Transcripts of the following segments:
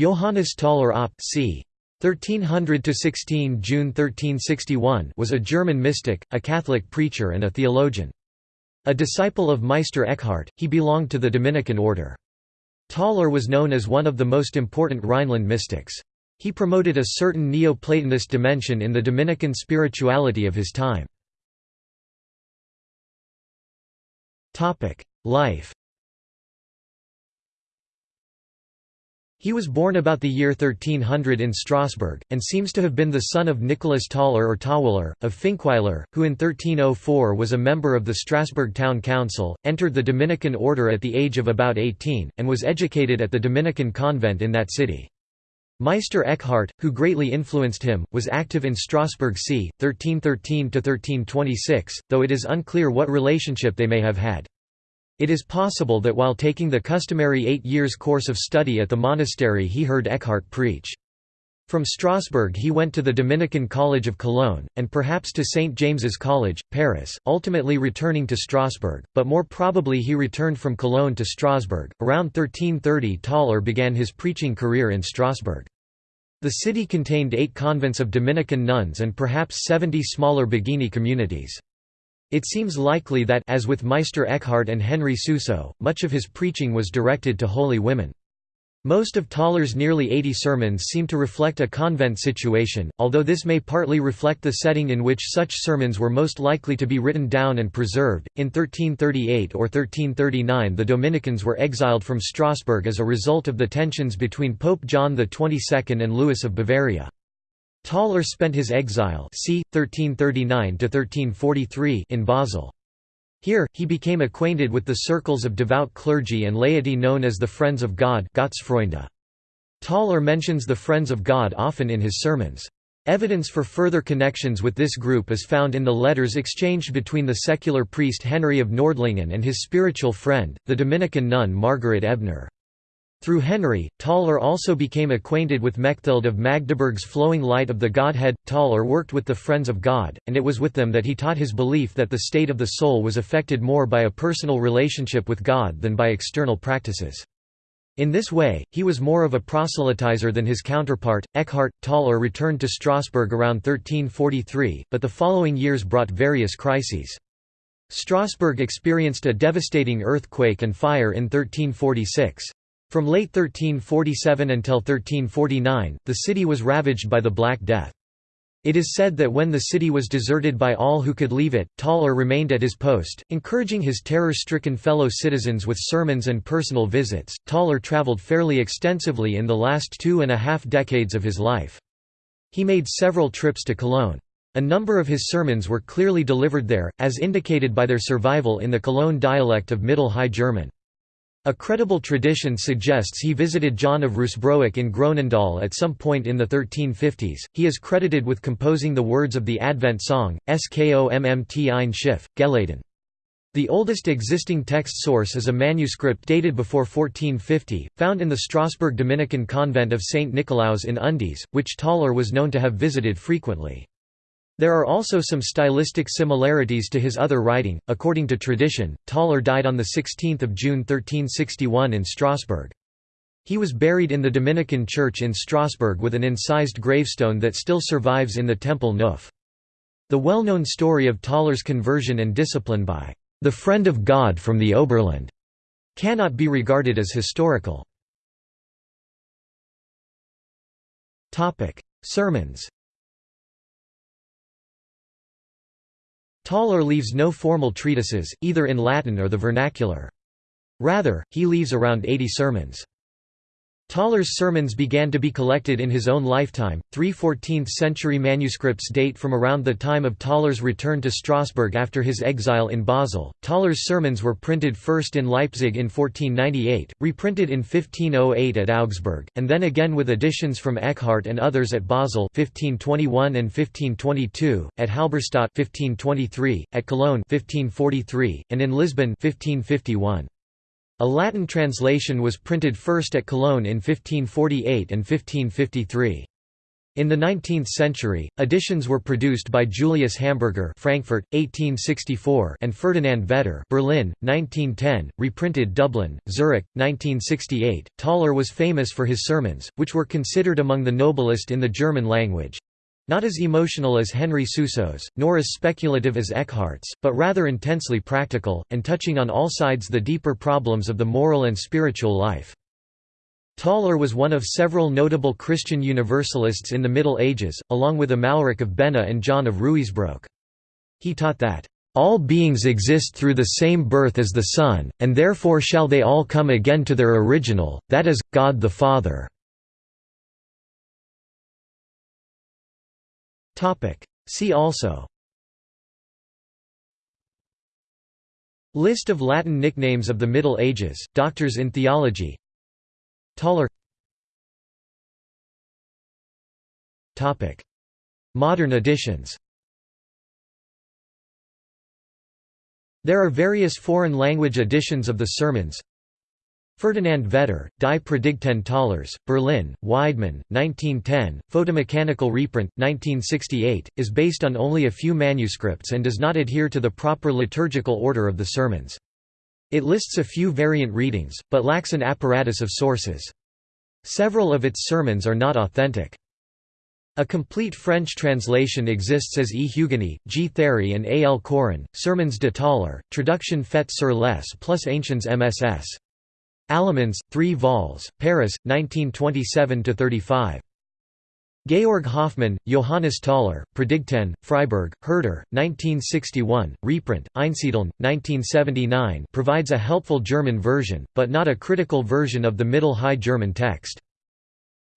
Johannes Tauler op. c. 1300–16 June 1361 was a German mystic, a Catholic preacher and a theologian. A disciple of Meister Eckhart, he belonged to the Dominican order. Tauler was known as one of the most important Rhineland mystics. He promoted a certain Neoplatonist dimension in the Dominican spirituality of his time. Life He was born about the year 1300 in Strasbourg, and seems to have been the son of Nicholas Tauler or Tauweiler, of Finkweiler, who in 1304 was a member of the Strasbourg Town Council, entered the Dominican order at the age of about 18, and was educated at the Dominican convent in that city. Meister Eckhart, who greatly influenced him, was active in Strasbourg c. 1313–1326, though it is unclear what relationship they may have had. It is possible that while taking the customary eight years course of study at the monastery he heard Eckhart preach. From Strasbourg he went to the Dominican College of Cologne, and perhaps to St. James's College, Paris, ultimately returning to Strasbourg, but more probably he returned from Cologne to Strasbourg. Around 1330 Tauler began his preaching career in Strasbourg. The city contained eight convents of Dominican nuns and perhaps 70 smaller Beguine communities. It seems likely that as with Meister Eckhart and Henry Suso, much of his preaching was directed to holy women. Most of Tauler's nearly 80 sermons seem to reflect a convent situation, although this may partly reflect the setting in which such sermons were most likely to be written down and preserved. In 1338 or 1339, the Dominicans were exiled from Strasbourg as a result of the tensions between Pope John XXII and Louis of Bavaria. Tauler spent his exile c. 1339 in Basel. Here, he became acquainted with the circles of devout clergy and laity known as the Friends of God Tauler mentions the Friends of God often in his sermons. Evidence for further connections with this group is found in the letters exchanged between the secular priest Henry of Nordlingen and his spiritual friend, the Dominican nun Margaret Ebner. Through Henry, Tauler also became acquainted with Mechthild of Magdeburg's flowing light of the Godhead. Tauler worked with the Friends of God, and it was with them that he taught his belief that the state of the soul was affected more by a personal relationship with God than by external practices. In this way, he was more of a proselytizer than his counterpart. Eckhart Tauler returned to Strasbourg around 1343, but the following years brought various crises. Strasbourg experienced a devastating earthquake and fire in 1346. From late 1347 until 1349, the city was ravaged by the Black Death. It is said that when the city was deserted by all who could leave it, Tauler remained at his post, encouraging his terror-stricken fellow citizens with sermons and personal visits. Tauler traveled fairly extensively in the last two and a half decades of his life. He made several trips to Cologne. A number of his sermons were clearly delivered there, as indicated by their survival in the Cologne dialect of Middle High German. A credible tradition suggests he visited John of Ruysbroek in Groenendaal at some point in the 1350s. He is credited with composing the words of the Advent song, Es kommt ein Schiff, Geladen. The oldest existing text source is a manuscript dated before 1450, found in the Strasbourg Dominican convent of St. Nicolaus in Undis, which Tauler was known to have visited frequently. There are also some stylistic similarities to his other writing. According to tradition, Tauler died on 16 June 1361 in Strasbourg. He was buried in the Dominican Church in Strasbourg with an incised gravestone that still survives in the Temple Neuf. The well-known story of Tauler's conversion and discipline by the friend of God from the Oberland cannot be regarded as historical. Sermons Tauler leaves no formal treatises, either in Latin or the vernacular. Rather, he leaves around 80 sermons. Tauler's sermons began to be collected in his own lifetime. Three 14th century manuscripts date from around the time of Tauler's return to Strasbourg after his exile in Basel. Tauler's sermons were printed first in Leipzig in 1498, reprinted in 1508 at Augsburg, and then again with additions from Eckhart and others at Basel 1521 and 1522, at Halberstadt 1523, at Cologne 1543, and in Lisbon 1551. A Latin translation was printed first at Cologne in 1548 and 1553. In the 19th century, editions were produced by Julius Hamburger Frankfurt, 1864 and Ferdinand Vetter Berlin, 1910, reprinted Dublin, Zurich, 1968. Tauler was famous for his sermons, which were considered among the noblest in the German language. Not as emotional as Henry Suso's, nor as speculative as Eckhart's, but rather intensely practical, and touching on all sides the deeper problems of the moral and spiritual life. Tauler was one of several notable Christian Universalists in the Middle Ages, along with Amalric of Bena and John of Ruysbroek. He taught that, "...all beings exist through the same birth as the Son, and therefore shall they all come again to their original, that is, God the Father." See also. List of Latin nicknames of the Middle Ages, doctors in theology. Tauler Modern editions. There are various foreign language editions of the sermons Ferdinand Vetter, Die Predigten Taulers, Berlin, Weidmann, 1910, Photomechanical reprint, 1968, is based on only a few manuscripts and does not adhere to the proper liturgical order of the sermons. It lists a few variant readings, but lacks an apparatus of sources. Several of its sermons are not authentic. A complete French translation exists as E. Hugueny, G. Théry and A. L. Corin, Sermons de Tauler, Traduction faite sur les plus anciens MSS. Alamans, 3 vols, Paris, 1927–35. Georg Hoffmann, Johannes Tauler, Predigten, Freiburg, Herder, 1961, reprint, Einsiedeln, 1979 provides a helpful German version, but not a critical version of the Middle High German text.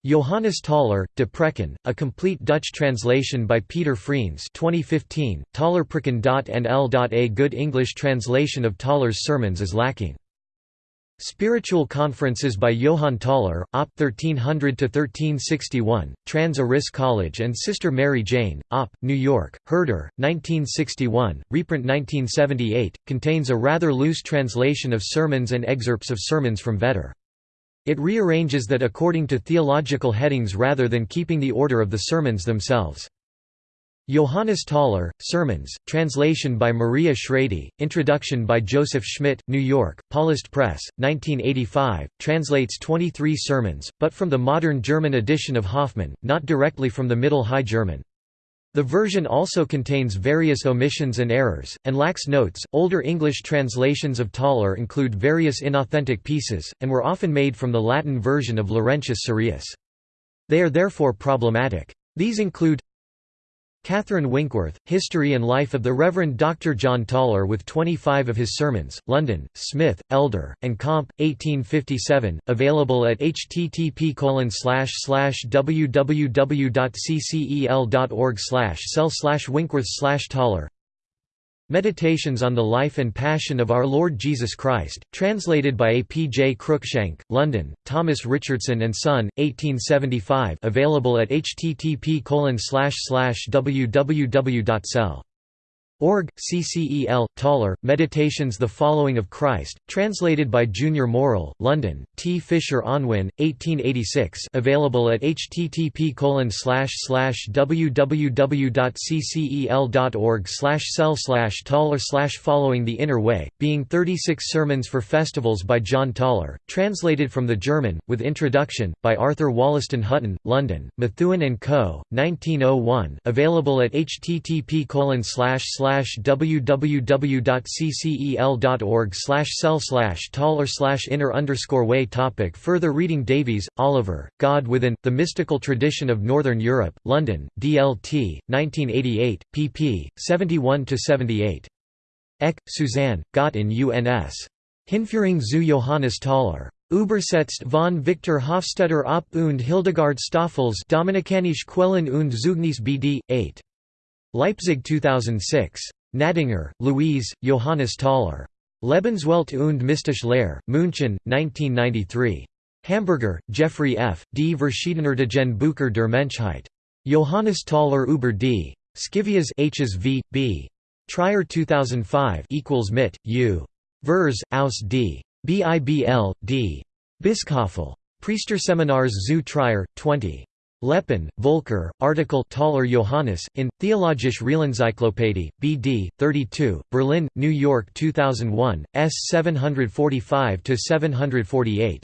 Johannes Tauler, De Preken, a complete Dutch translation by Peter Freens 2015, Taulerpreken.nl. A good English translation of Tauler's sermons is lacking. Spiritual Conferences by Johann Tauler, Op. 1300–1361, Trans Eric Colledge and Sister Mary Jane, Op. New York, Herder, 1961, reprint 1978, contains a rather loose translation of sermons and excerpts of sermons from Vetter. It rearranges that according to theological headings rather than keeping the order of the sermons themselves. Johannes Tauler, Sermons, translation by Maria Shrady, introduction by Joseph Schmidt, New York, Paulist Press, 1985, translates 23 sermons, but from the modern German edition of Hoffmann, not directly from the Middle High German. The version also contains various omissions and errors, and lacks notes. Older English translations of Tauler include various inauthentic pieces, and were often made from the Latin version of Laurentius Surius. They are therefore problematic. These include Catherine Winkworth, History and Life of the Reverend Dr. John Tauler with 25 of his sermons, London, Smith, Elder, and Comp, 1857, available at http www.ccel.org cell winkworth tauler Meditations on the Life and Passion of Our Lord Jesus Christ, translated by A. P. J. Cruikshank, London, Thomas Richardson and Son, 1875 available at http www.cell Org, CCEL, Tauler, Meditations The Following of Christ, translated by Junior Morrill, London, T. Fisher Unwin, 1886 available at http www.ccel.org cell Tauler Following the Inner Way, being 36 Sermons for Festivals by John Tauler, translated from the German, with introduction, by Arthur Wollaston Hutton, London, Methuen & Co., 1901 available at http www.ccel.org slash cell tauler inner underscore way topic Further reading Davies, Oliver, God Within, The Mystical Tradition of Northern Europe, London, DLT, 1988, pp. 71–78. Eck, Suzanne, Gott in UNS. Hinführung zu Johannes Tauler. Übersetzt von Victor Hofstetter op und Hildegard Stoffels Dominikanische Quellen und Zeugnis BD, 8. Leipzig 2006. Gnädinger, Louise, Johannes Tauler. Lebenswelt und mystische Lehre, München, 1993. Hamburger, Jeffrey F., Die Verschiedenartigen Bücher der Menschheit. Johannes Tauler über die Scivias Hs. B. Trier 2005 equals mit U. Vers aus d. BIBL, d. Bischofel. Priesterseminars zu Trier, 20. Leppin, Volker, article Tauler Johannes, in, Theologische Realenzyklopädie, BD, 32, Berlin, New York 2001, S 745–748.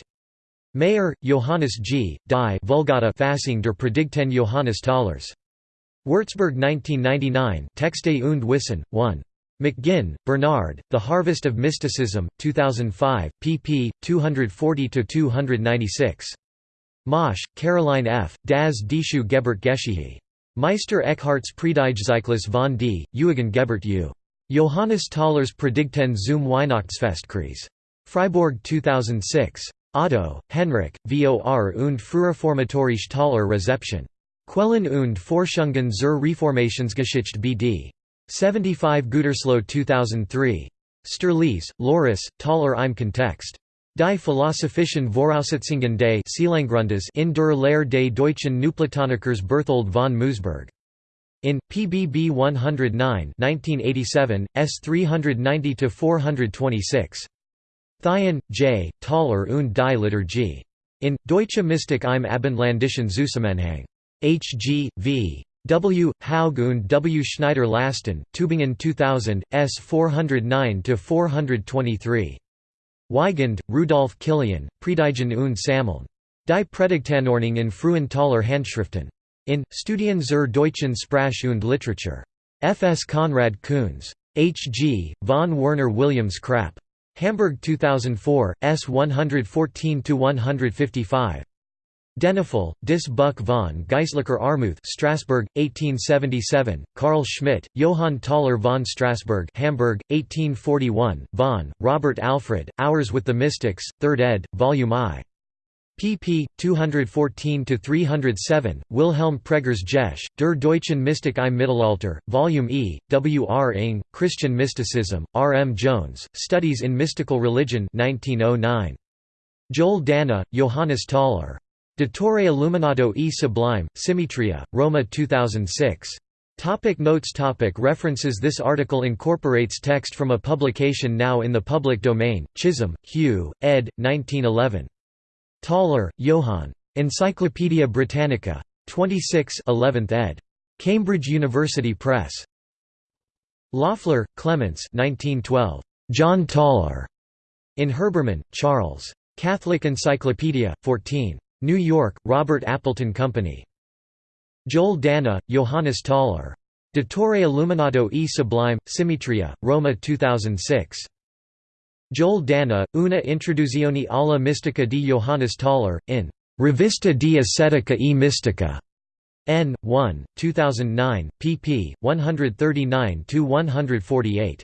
Mayer, Johannes G., Die Vulgata Fassung der Predigten Johannes Taulers. Würzburg 1999 Texte und Wissen, 1. McGinn, Bernard, The Harvest of Mysticism, 2005, pp. 240–296. Mosch, Caroline F., Das Dischu Gebert Geschichte. Meister Eckharts Predigtzyklus von D., Eugen Gebert U. Johannes Taulers Predigten zum Weihnachtsfestkreis. Freiburg 2006. Otto, Henrik, Vor und Frühreformatorische Tauler Rezeption. Quellen und Forschungen zur Reformationsgeschichte BD. 75 Gütersloh 2003. Sturlese, Loris, Tauler im Kontext. Die Philosophischen Voraussetzungen des in der Lehre des deutschen Neuplatonikers Berthold von Moosburg. In, PBB 109 1987, S 390–426. Theien, J., Tauler und die Liturgie. In, Deutsche Mystik im Abendländischen Zusammenhang. H. G. V. W. Haug und W. Schneider Lastin, Tübingen 2000, S 409–423. Weigand, Rudolf Kilian, Predigen und Sammeln. Die Predigtanordnung in frühen Tauler Handschriften. In, Studien zur deutschen Sprache und Literatur. F. S. Konrad Kunze. H. G., von Werner Williams Krapp. Hamburg 2004, S 114–155. Denifl, Dis Buch von Geistlicher Armuth Strasbourg, 1877, Carl Schmidt, Johann Tauler von Strasbourg Hamburg, 1841, Vaughan, Robert Alfred, Hours with the Mystics, 3rd ed., Volume I. pp. 214–307, Wilhelm Pregers Jesch, Der Deutschen Mystik im Mittelalter, Volume E, W. R. Inge, Christian Mysticism, R. M. Jones, Studies in Mystical Religion 1909. Joel Dana, Johannes Tauler. Dottore Illuminato e Sublime, Symmetria, Roma 2006. Topic notes topic References This article incorporates text from a publication now in the public domain, Chisholm, Hugh, ed. 1911. Tauler, Johann. Encyclopædia Britannica. 26 11th ed. Cambridge University Press. Loeffler, Clements 1912. John Tauler. In Herbermann, Charles. Catholic Encyclopedia, 14. New York, Robert Appleton Company. Joel Danna, Johannes Tauler. Dottore Illuminato e Sublime, Symmetria, Roma 2006. Joel Danna, Una introduzione alla mistica di Johannes Tauler, in Rivista di Ascetica e Mistica. N. 1, 2009, pp. 139–148.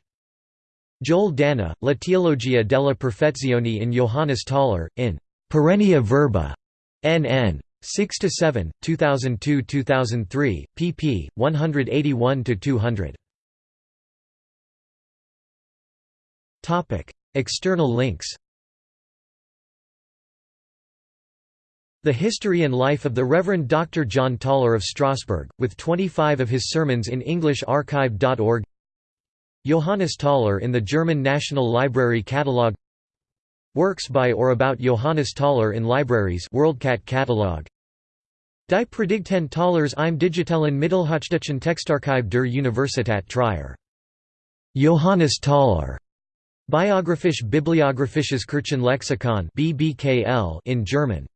Joel Danna, La teologia della perfezione in Johannes Tauler, in Perennia Verba. NN 6 to 7 2002-2003 pp 181 to 200 topic external links. The History and Life of the Reverend Dr. John Tauler of Strasbourg, with 25 of his sermons in English archive.org Johannes Tauler in the German National Library Catalogue Works by or about Johannes Tauler in libraries WorldCat catalog. Die Predigten Taulers im digitalen Mittelhochdeutschen Textarchiv der Universität Trier. Johannes Tauler. Biographisch-Bibliographisches Kirchenlexikon BBKL in German.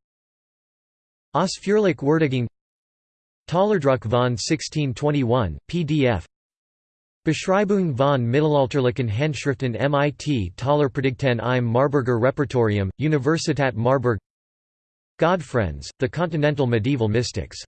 Ausführlich Würdigung Taulerdruck von 1621, PDF Beschreibung von mittelalterlichen Handschriften mit Taulerpredigten im Marburger Repertorium, Universität Marburg. Godfriends, The Continental Medieval Mystics